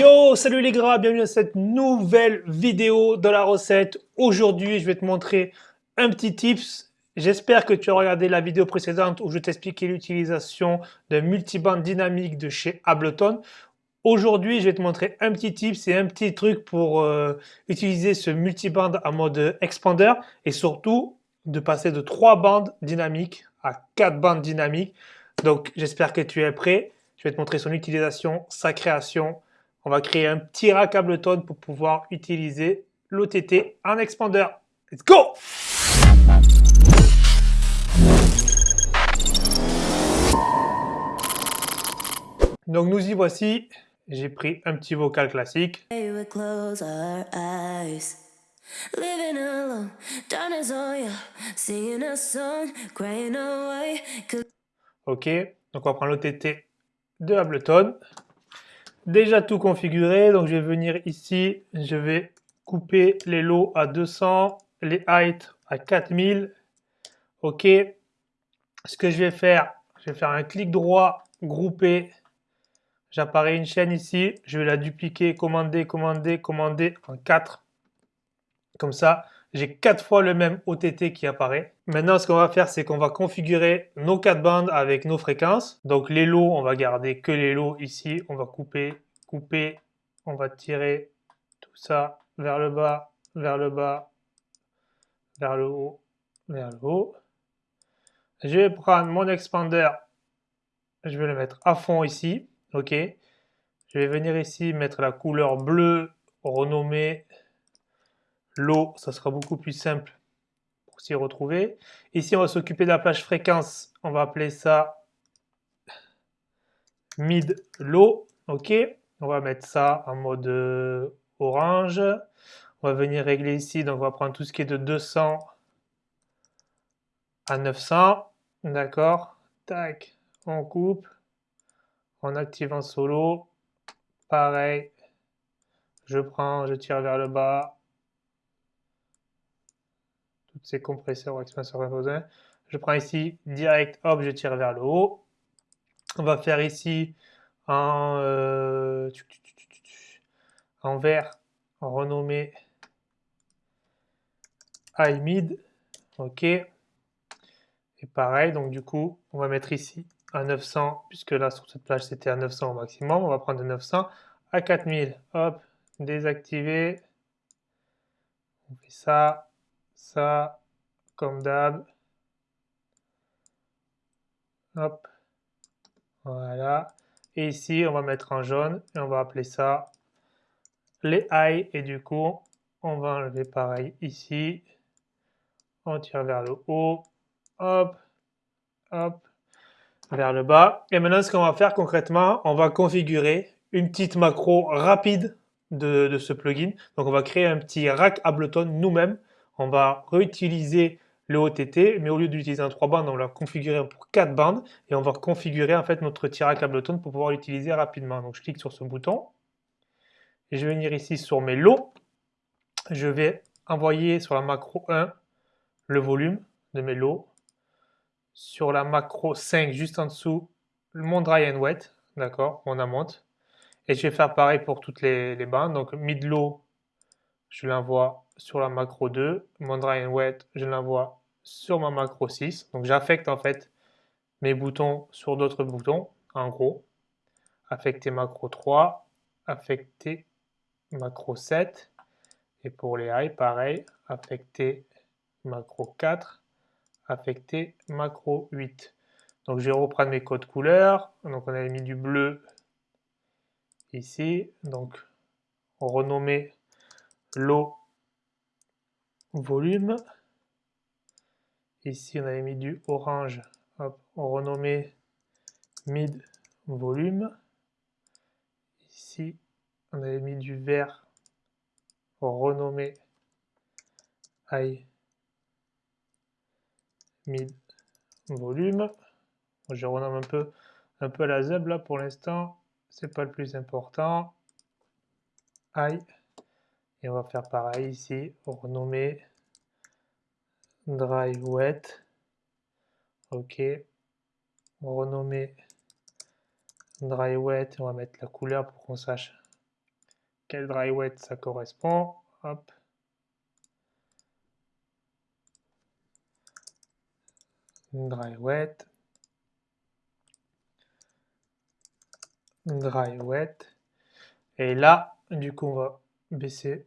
Yo, salut les gras, bienvenue dans cette nouvelle vidéo de la recette. Aujourd'hui, je vais te montrer un petit tips. J'espère que tu as regardé la vidéo précédente où je t'expliquais l'utilisation d'un multiband dynamique de chez Ableton. Aujourd'hui, je vais te montrer un petit tips et un petit truc pour euh, utiliser ce multiband en mode expander et surtout de passer de 3 bandes dynamiques à 4 bandes dynamiques. Donc, j'espère que tu es prêt. Je vais te montrer son utilisation, sa création, on va créer un petit rack Ableton pour pouvoir utiliser l'OTT en expander. Let's go Donc nous y voici. J'ai pris un petit vocal classique. Ok, donc on va prendre l'OTT de Ableton déjà tout configuré. Donc je vais venir ici, je vais couper les lots à 200, les heights à 4000. OK. Ce que je vais faire, je vais faire un clic droit, grouper. J'apparais une chaîne ici. Je vais la dupliquer, commander, commander, commander en 4. Comme ça, j'ai 4 fois le même OTT qui apparaît. Maintenant, ce qu'on va faire, c'est qu'on va configurer nos 4 bandes avec nos fréquences. Donc les lots, on va garder que les lots ici. On va couper, couper, on va tirer tout ça vers le bas, vers le bas, vers le haut, vers le haut. Je vais prendre mon expander, je vais le mettre à fond ici, ok. Je vais venir ici mettre la couleur bleue, renommer l'eau, ça sera beaucoup plus simple pour s'y retrouver. Ici, on va s'occuper de la plage fréquence. On va appeler ça mid low. OK. On va mettre ça en mode euh, orange. On va venir régler ici. Donc, on va prendre tout ce qui est de 200 à 900. D'accord. Tac. On coupe. On active en solo. Pareil. Je prends, je tire vers le bas ces compresseurs ou expanseurs Je prends ici direct, hop, je tire vers le haut. On va faire ici en, euh, en vert, en renommé high mid. Ok. Et pareil, donc du coup, on va mettre ici à 900, puisque là sur cette plage c'était à 900 au maximum. On va prendre de 900 à 4000. Hop, désactiver. On fait ça, ça, comme d'hab. Hop. Voilà. Et ici, on va mettre en jaune et on va appeler ça les high. Et du coup, on va enlever pareil ici. On tire vers le haut. Hop. Hop. Vers le bas. Et maintenant, ce qu'on va faire concrètement, on va configurer une petite macro rapide de, ce plugin. Donc, on va créer un petit rack Ableton nous-mêmes on va réutiliser le OTT, mais au lieu d'utiliser un 3 bandes, on l'a configuré pour 4 bandes et on va configurer en fait notre tir à pour pouvoir l'utiliser rapidement. Donc je clique sur ce bouton et je vais venir ici sur mes lots. Je vais envoyer sur la macro 1 le volume de mes lots. Sur la macro 5 juste en dessous, mon dry and wet, d'accord, mon amount. Et je vais faire pareil pour toutes les, les bandes. Donc mid low, je l'envoie sur la macro 2, mon dry and wet, je l'envoie sur ma macro 6. Donc j'affecte en fait mes boutons sur d'autres boutons, en gros. Affecter macro 3, affecter macro 7. Et pour les high, pareil, affecter macro 4, affecter macro 8. Donc je vais reprendre mes codes couleurs. Donc on avait mis du bleu ici. Donc renommer l'eau volume. Ici, on avait mis du orange. Hop, on mid volume. Ici, on avait mis du vert. On renommait high mid volume. Je renomme un peu, un peu la zeb là pour l'instant. C'est pas le plus important. High. Et on va faire pareil ici, renommer dry wet. Ok. Renommer dry wet. On va mettre la couleur pour qu'on sache quel dry wet ça correspond. Hop. Dry wet. Dry wet. Et là, du coup, on va baisser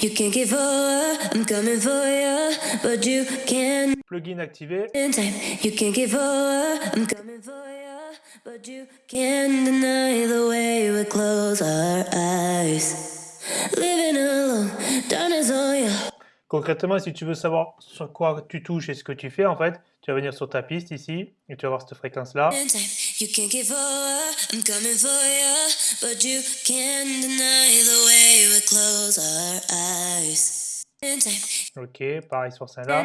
you can't give up, I'm coming for ya, but you can't. Plugin activé. In time, you can't give up, I'm coming for ya. But you can't deny the way we close our eyes. Living alone, done is all you. Concrètement, si tu veux savoir sur quoi tu touches et ce que tu fais, en fait, tu vas venir sur ta piste ici et tu vas voir cette fréquence-là. You give I'm coming for you, but you can't deny the way we close our eyes. Ok, pareil sur celle-là.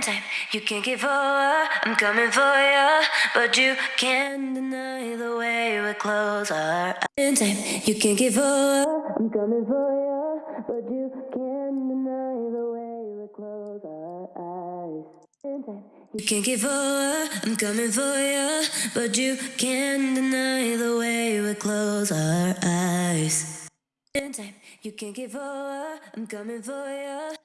You can't give up, I'm coming for you, but you can't deny the way we close our eyes. You can't give up, I'm coming for you, but you can't deny the way we close our eyes. You can't give up, I'm coming for you, but you can't deny the way we close our eyes. You can't give up, I'm coming for you.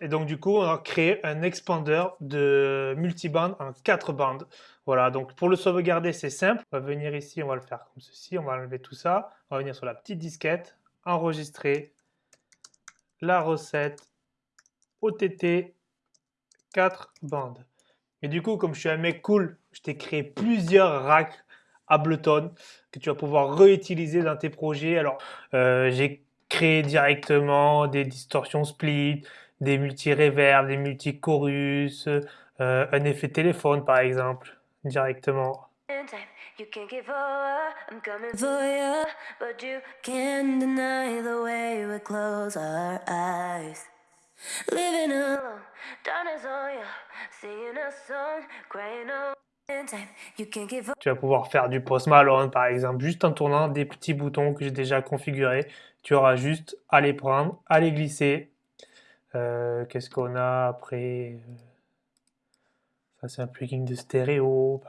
Et donc du coup, on a créé un expander de multiband en 4 bandes. Voilà, donc pour le sauvegarder, c'est simple. On va venir ici, on va le faire comme ceci. On va enlever tout ça. On va venir sur la petite disquette, enregistrer la recette OTT 4 bandes. Et du coup, comme je suis un mec cool, je t'ai créé plusieurs racks Ableton que tu vas pouvoir réutiliser dans tes projets. Alors, euh, j'ai créé directement des distorsions split, des multi-reverb, des multi-chorus, euh, un effet téléphone par exemple, directement. You can't give up, I'm coming for you, but you can't deny the way we close our eyes. Living alone, is all you, singing a song, crying out. Tu vas pouvoir faire du post Malone par exemple, juste en tournant des petits boutons que j'ai déjà configurés. Tu auras juste à les prendre, à les glisser. Euh, qu'est-ce qu'on a après? Ça c'est un plugin de stéréo.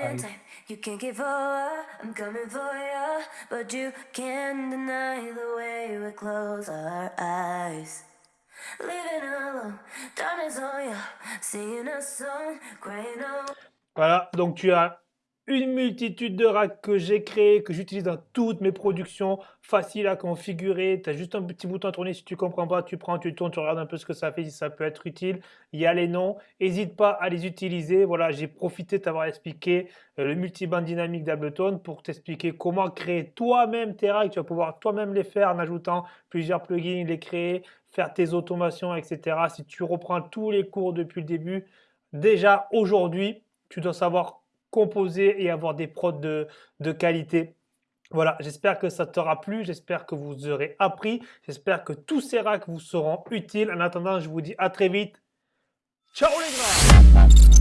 Voilà, donc tu as une multitude de racks que j'ai créés, que j'utilise dans toutes mes productions, facile à configurer. Tu as juste un petit bouton à tourner. Si tu comprends pas, tu prends, tu tournes, tu regardes un peu ce que ça fait, si ça peut être utile. Il y a les noms. N'hésite pas à les utiliser. Voilà, j'ai profité de t'avoir expliqué euh, le multiband dynamique d'Ableton pour t'expliquer comment créer toi-même tes racks. Tu vas pouvoir toi-même les faire en ajoutant plusieurs plugins, les créer, faire tes automations, etc. Si tu reprends tous les cours depuis le début, déjà aujourd'hui, tu dois savoir composer et avoir des prods de, qualité. Voilà, j'espère que ça t'aura plu, j'espère que vous aurez appris, j'espère que tous ces racks vous seront utiles. En attendant, je vous dis à très vite. Ciao les gars